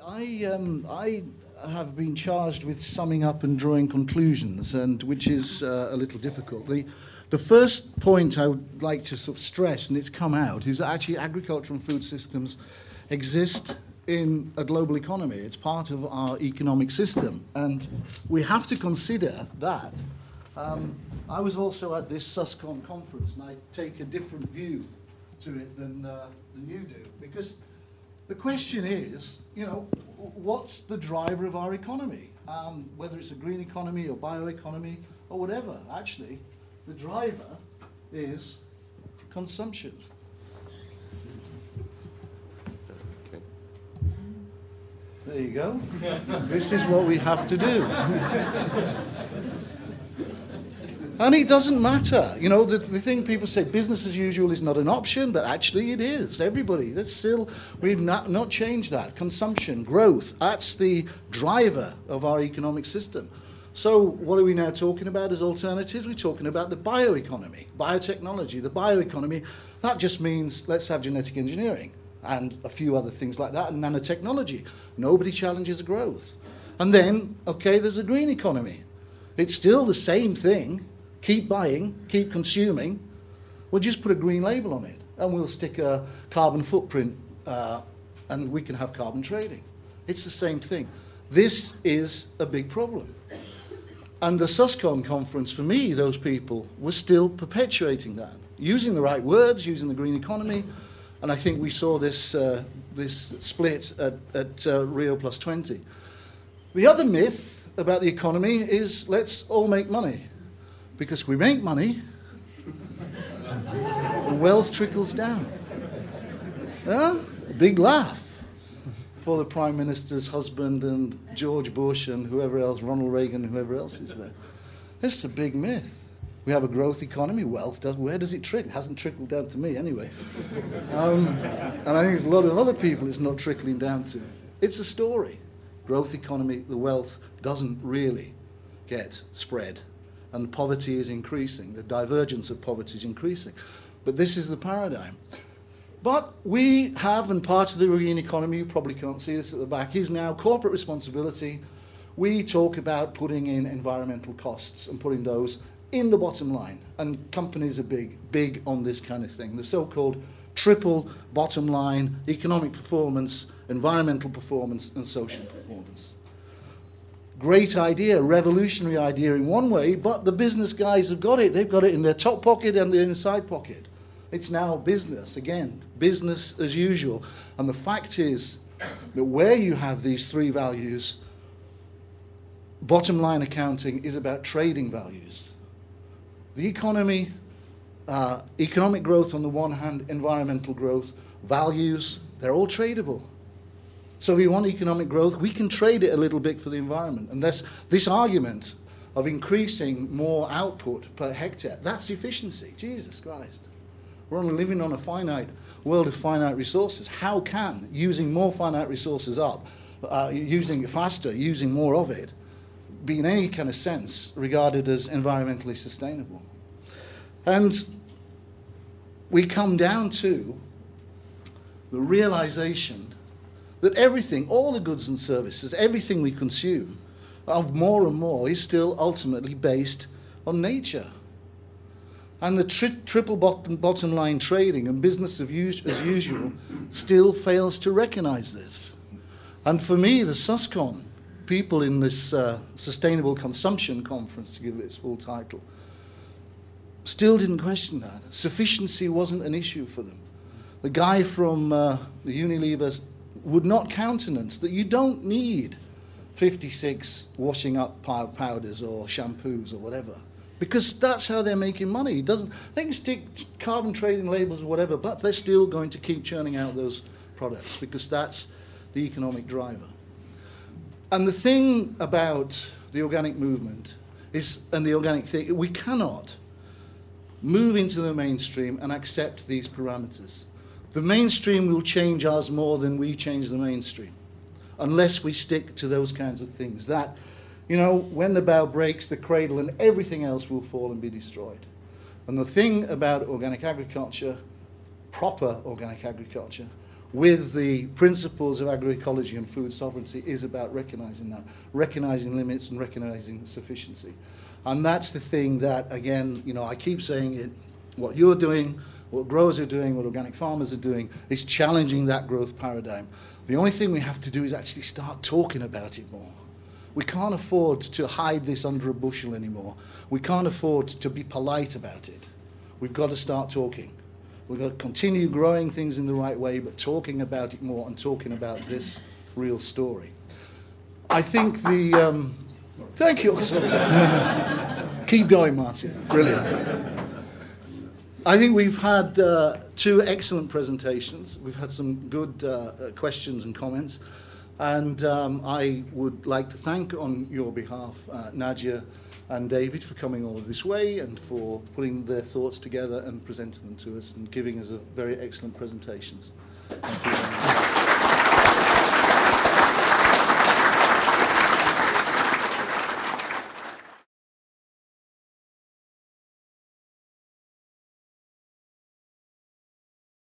I, um, I have been charged with summing up and drawing conclusions, and which is uh, a little difficult. The, the first point I would like to sort of stress, and it's come out, is that actually agriculture and food systems exist in a global economy. It's part of our economic system, and we have to consider that. Um, I was also at this SUSCON conference, and I take a different view to it than, uh, than you do, because the question is, you know, what's the driver of our economy? Um, whether it's a green economy or bioeconomy or whatever, actually, the driver is consumption. There you go. this is what we have to do. And it doesn't matter. You know, the, the thing people say business as usual is not an option, but actually it is. Everybody, that's still, we've not, not changed that. Consumption, growth, that's the driver of our economic system. So what are we now talking about as alternatives? We're talking about the bioeconomy, biotechnology, the bioeconomy. That just means let's have genetic engineering and a few other things like that, and nanotechnology. Nobody challenges growth. And then, okay, there's a green economy. It's still the same thing, keep buying, keep consuming, we'll just put a green label on it and we'll stick a carbon footprint uh, and we can have carbon trading. It's the same thing. This is a big problem. And the SUSCON conference, for me, those people were still perpetuating that, using the right words, using the green economy, and I think we saw this, uh, this split at, at uh, Rio Plus 20. The other myth about the economy is let's all make money because we make money, wealth trickles down. Yeah? Big laugh for the Prime Minister's husband and George Bush and whoever else, Ronald Reagan, whoever else is there. This is a big myth. We have a growth economy, wealth does, where does it trickle? It hasn't trickled down to me anyway. Um, and I think there's a lot of other people it's not trickling down to. It's a story. Growth economy, the wealth doesn't really get spread and poverty is increasing. The divergence of poverty is increasing. But this is the paradigm. But we have, and part of the green economy, you probably can't see this at the back, is now corporate responsibility. We talk about putting in environmental costs and putting those in the bottom line. And companies are big, big on this kind of thing. The so-called triple bottom line, economic performance, environmental performance, and social performance great idea, revolutionary idea in one way, but the business guys have got it. They've got it in their top pocket and their inside pocket. It's now business, again, business as usual. And the fact is that where you have these three values, bottom line accounting is about trading values. The economy, uh, economic growth on the one hand, environmental growth, values, they're all tradable. So if we want economic growth, we can trade it a little bit for the environment. And this, this argument of increasing more output per hectare, that's efficiency. Jesus Christ. We're only living on a finite world of finite resources. How can using more finite resources up, uh, using it faster, using more of it, be in any kind of sense regarded as environmentally sustainable? And we come down to the realization that everything, all the goods and services, everything we consume, of more and more, is still ultimately based on nature. And the tri triple bottom, bottom line trading and business of us as usual still fails to recognize this. And for me, the SUSCON, people in this uh, Sustainable Consumption Conference, to give it its full title, still didn't question that. Sufficiency wasn't an issue for them. The guy from uh, the Unilever would not countenance that you don't need 56 washing up powders or shampoos or whatever because that's how they're making money. It doesn't, they can stick carbon trading labels or whatever, but they're still going to keep churning out those products because that's the economic driver. And the thing about the organic movement is, and the organic thing, we cannot move into the mainstream and accept these parameters. The mainstream will change us more than we change the mainstream, unless we stick to those kinds of things. That, you know, when the bow breaks, the cradle and everything else will fall and be destroyed. And the thing about organic agriculture, proper organic agriculture, with the principles of agroecology and food sovereignty is about recognizing that, recognizing limits and recognizing sufficiency. And that's the thing that, again, you know, I keep saying it, what you're doing, what growers are doing, what organic farmers are doing, is challenging that growth paradigm. The only thing we have to do is actually start talking about it more. We can't afford to hide this under a bushel anymore. We can't afford to be polite about it. We've got to start talking. We've got to continue growing things in the right way, but talking about it more and talking about this real story. I think the. Um, thank you. Keep going, Martin. Brilliant. I think we've had uh, two excellent presentations. We've had some good uh, uh, questions and comments. And um, I would like to thank on your behalf uh, Nadia and David for coming all of this way and for putting their thoughts together and presenting them to us and giving us a very excellent presentations. Thank you.